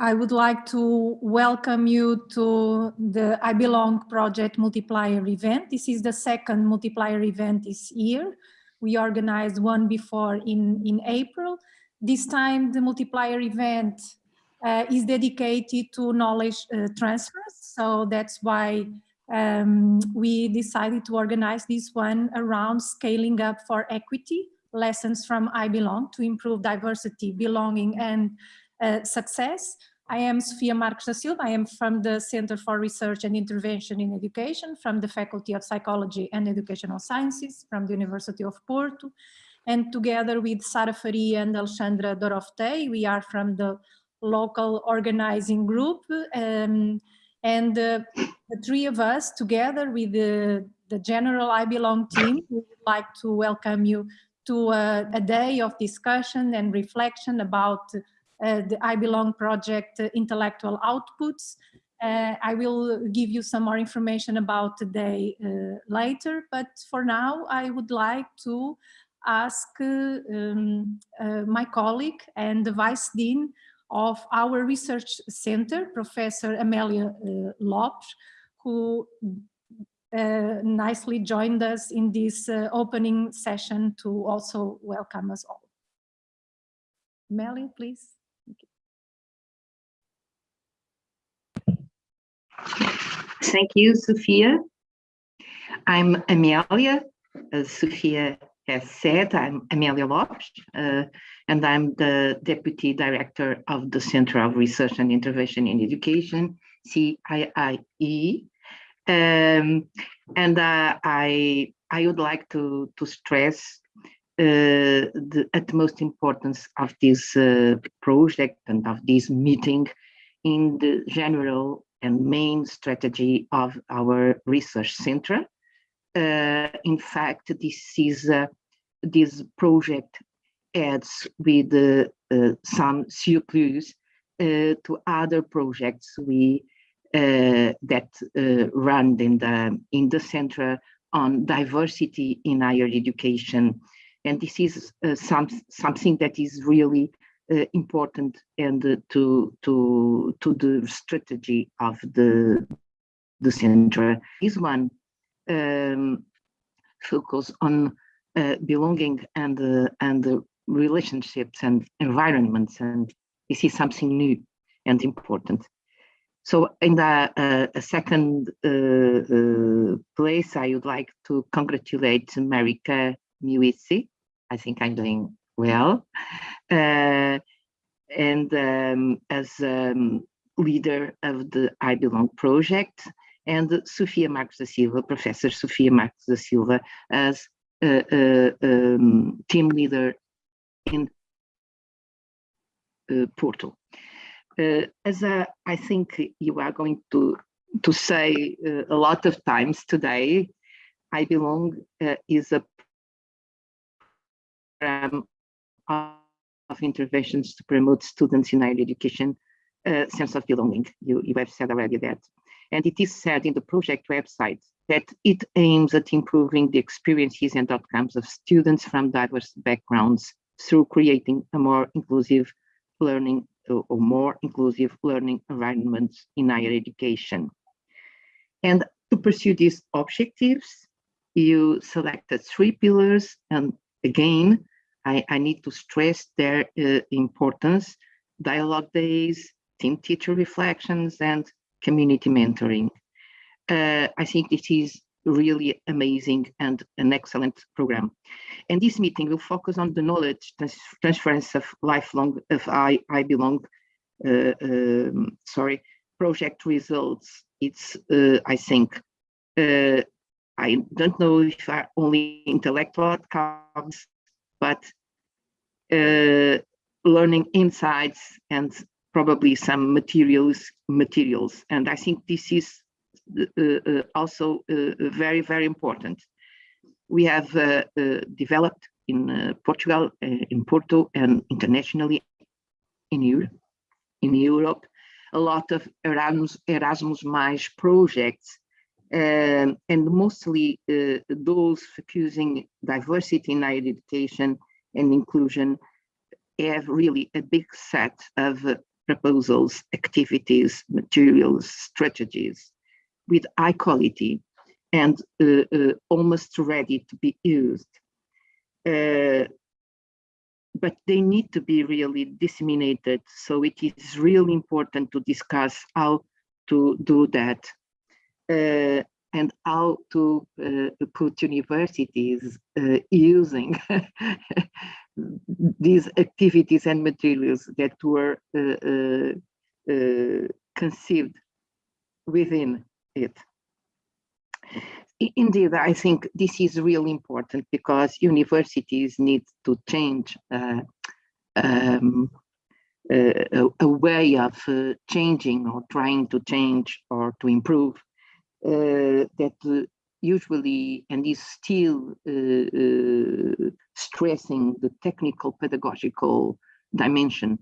I would like to welcome you to the I Belong Project Multiplier event. This is the second multiplier event this year. We organized one before in, in April. This time the multiplier event uh, is dedicated to knowledge uh, transfers. So that's why um, we decided to organize this one around scaling up for equity, lessons from I Belong to improve diversity, belonging and uh, success. I am Sofia Marques da Silva. I am from the Center for Research and Intervention in Education from the Faculty of Psychology and Educational Sciences from the University of Porto. And together with Sara Faria and Alexandra Doroftei, we are from the local organizing group. Um, and uh, the three of us together with the, the general I Belong team, we would like to welcome you to a, a day of discussion and reflection about uh, the I Belong project uh, intellectual outputs. Uh, I will give you some more information about today later, but for now I would like to ask um, my colleague and the Vice Dean of our research center, Professor Amelia uh, Lopes, who uh, nicely joined us in this uh, opening session to also welcome us all. Amelia, please. Thank you, Sofia. I'm Amelia. As Sofia has said, I'm Amelia Lopes, uh, and I'm the Deputy Director of the Center of Research and Intervention in Education, CIIE. Um, and uh, I, I would like to, to stress uh, the utmost importance of this uh, project and of this meeting in the general and main strategy of our research center. Uh, in fact, this is uh, this project adds with uh, uh some surplus uh, to other projects we uh, that run in the in the center on diversity in higher education, and this is some something that is really important and uh, to to to the strategy of the the center. This one um, focus on uh, belonging and uh, and relationships and environments, and this is something new and important. So in the uh, a second uh, place, I would like to congratulate Marieke Meeuwisse. I think I'm doing well. Uh, and um, as um, leader of the I Belong project, and Sofia Marques da Silva, Professor Sofia Marques da Silva, as uh, uh, um, team leader in uh, Porto. Uh, as I think you are going to to say uh, a lot of times today, I Belong uh, is a program of interventions to promote students in higher education uh, sense of belonging. You, you have said already that. And it is said in the project website that it aims at improving the experiences and outcomes of students from diverse backgrounds through creating a more inclusive learning or more inclusive learning environments in higher education. And to pursue these objectives, you selected three pillars and again, I, I need to stress their uh, importance, dialogue days, team teacher reflections, and community mentoring. Uh, I think this is really amazing and an excellent program. And this meeting will focus on the knowledge transference of lifelong, of I, I belong, uh, um, sorry, project results. It's, uh, I think, uh, I don't know if are only intellectual outcomes, but learning insights and probably some materials materials. And i think this is uh, uh, also uh, very very important. We have uh, uh, developed in portugal in porto and internationally in europe in europe a lot of erasmus erasmus mais projects um, and mostly those focusing diversity in higher education and inclusion have really a big set of proposals, activities, materials, strategies with high quality and uh, uh, almost ready to be used. Uh, but they need to be really disseminated. So it is really important to discuss how to do that uh, and how to uh, put universities uh, using these activities and materials that were conceived within it. Indeed, I think this is really important because universities need to change uh, um, a, a, way of uh, changing or trying to change or to improve uh, that uh, usually and is still uh, uh, stressing the technical pedagogical dimension.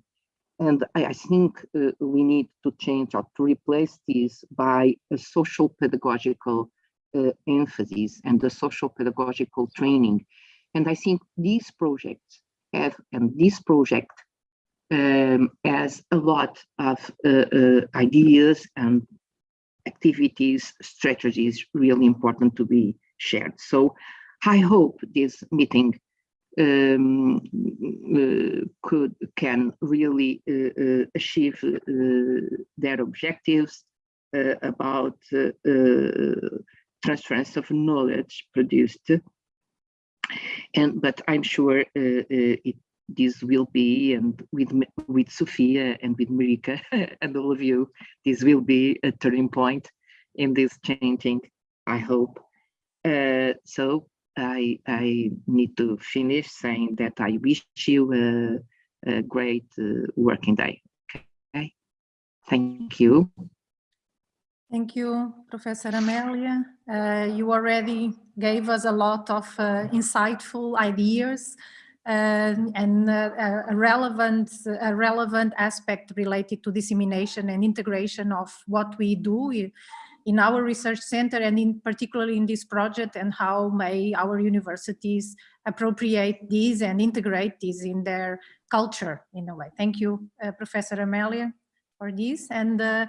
And I, I think we need to change or to replace this by a social pedagogical uh, emphasis and the social pedagogical training. And I think these projects have, and this project um, has a lot of uh, uh, ideas and activities, strategies really important to be shared. So I hope this meeting um, uh, could can really uh, uh, achieve uh, their objectives about transference of knowledge produced. And but I'm sure uh, uh, it, this will be, and with with Sofia and with Marieke and all of you, this will be a turning point in this changing. I hope. Uh, so I I need to finish saying that I wish you a, a great uh, working day. Okay, thank you. Thank you, Professor Amelia. Uh, you already gave us a lot of uh, insightful ideas and uh, a relevant, a relevant aspect related to dissemination and integration of what we do in our research center and in particularly in this project and how may our universities appropriate these and integrate these in their culture in a way. Thank you, uh, Professor Amelia, for this. And uh,